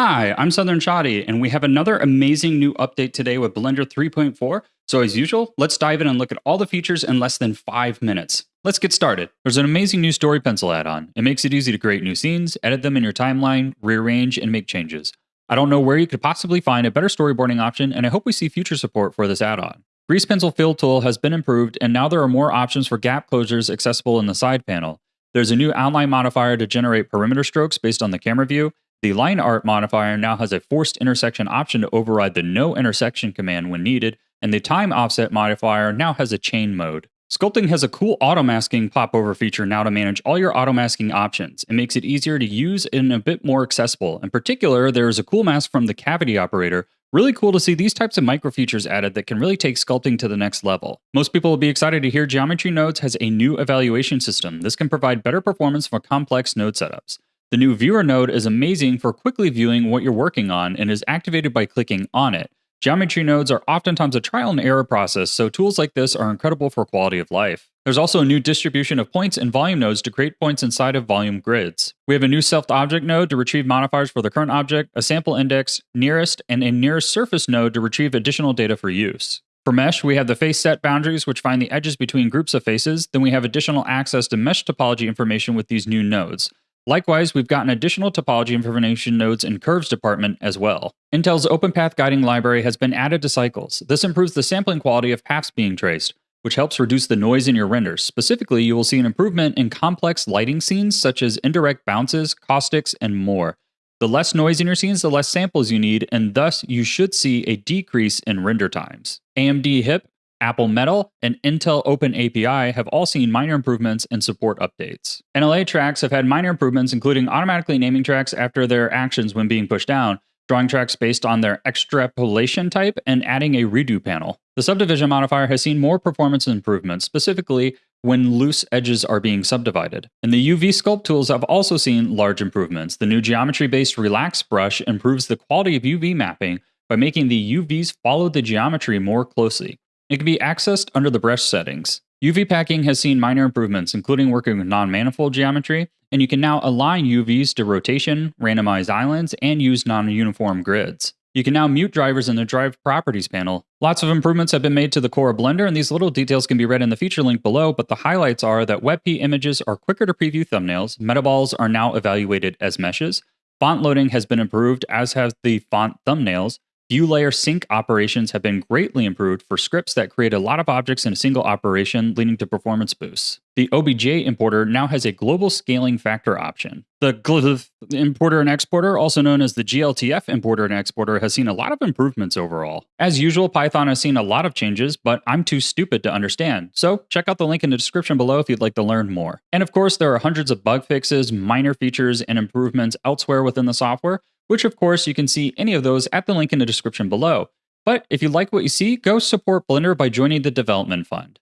Hi, I'm Southern Shotty, and we have another amazing new update today with Blender 3.4. So, as usual, let's dive in and look at all the features in less than five minutes. Let's get started. There's an amazing new Storypencil add on. It makes it easy to create new scenes, edit them in your timeline, rearrange, and make changes. I don't know where you could possibly find a better storyboarding option, and I hope we see future support for this add on. Grease Pencil Fill tool has been improved, and now there are more options for gap closures accessible in the side panel. There's a new outline modifier to generate perimeter strokes based on the camera view, the line art modifier now has a forced intersection option to override the no intersection command when needed, and the time offset modifier now has a chain mode. Sculpting has a cool auto masking popover feature now to manage all your auto masking options. It makes it easier to use and a bit more accessible. In particular, there is a cool mask from the cavity operator. Really cool to see these types of micro features added that can really take sculpting to the next level. Most people will be excited to hear Geometry Nodes has a new evaluation system. This can provide better performance for complex node setups. The new viewer node is amazing for quickly viewing what you're working on and is activated by clicking on it. Geometry nodes are oftentimes a trial and error process, so tools like this are incredible for quality of life. There's also a new distribution of points and volume nodes to create points inside of volume grids. We have a new self object node to retrieve modifiers for the current object, a sample index, nearest, and a nearest surface node to retrieve additional data for use. For mesh, we have the face set boundaries, which find the edges between groups of faces. Then we have additional access to mesh topology information with these new nodes. Likewise, we've gotten additional topology information nodes in Curves department as well. Intel's OpenPath guiding library has been added to cycles. This improves the sampling quality of paths being traced, which helps reduce the noise in your renders. Specifically, you will see an improvement in complex lighting scenes such as indirect bounces, caustics, and more. The less noise in your scenes, the less samples you need, and thus you should see a decrease in render times. AMD HIP Apple Metal, and Intel oneAPI have all seen minor improvements and support updates. NLA tracks have had minor improvements, including automatically naming tracks after their actions when being pushed down, drawing tracks based on their extrapolation type, and adding a redo panel. The subdivision modifier has seen more performance improvements, specifically when loose edges are being subdivided. And the UV sculpt tools have also seen large improvements. The new geometry-based Relax brush improves the quality of UV mapping by making the UVs follow the geometry more closely. It can be accessed under the brush settings. UV packing has seen minor improvements, including working with non-manifold geometry, and you can now align UVs to rotation, randomize islands, and use non-uniform grids. You can now mute drivers in the Drive Properties panel. Lots of improvements have been made to the core of Blender, and these little details can be read in the feature link below, but the highlights are that WebP images are quicker to preview thumbnails, metaballs are now evaluated as meshes, font loading has been improved, as have the font thumbnails, View layer sync operations have been greatly improved for scripts that create a lot of objects in a single operation, leading to performance boosts. The OBJ importer now has a global scaling factor option. The GLF importer and exporter, also known as the GLTF importer and exporter, has seen a lot of improvements overall. As usual, Python has seen a lot of changes, but I'm too stupid to understand. So check out the link in the description below if you'd like to learn more. And of course, there are hundreds of bug fixes, minor features, and improvements elsewhere within the software, which of course you can see any of those at the link in the description below. But if you like what you see, go support Blender by joining the development fund.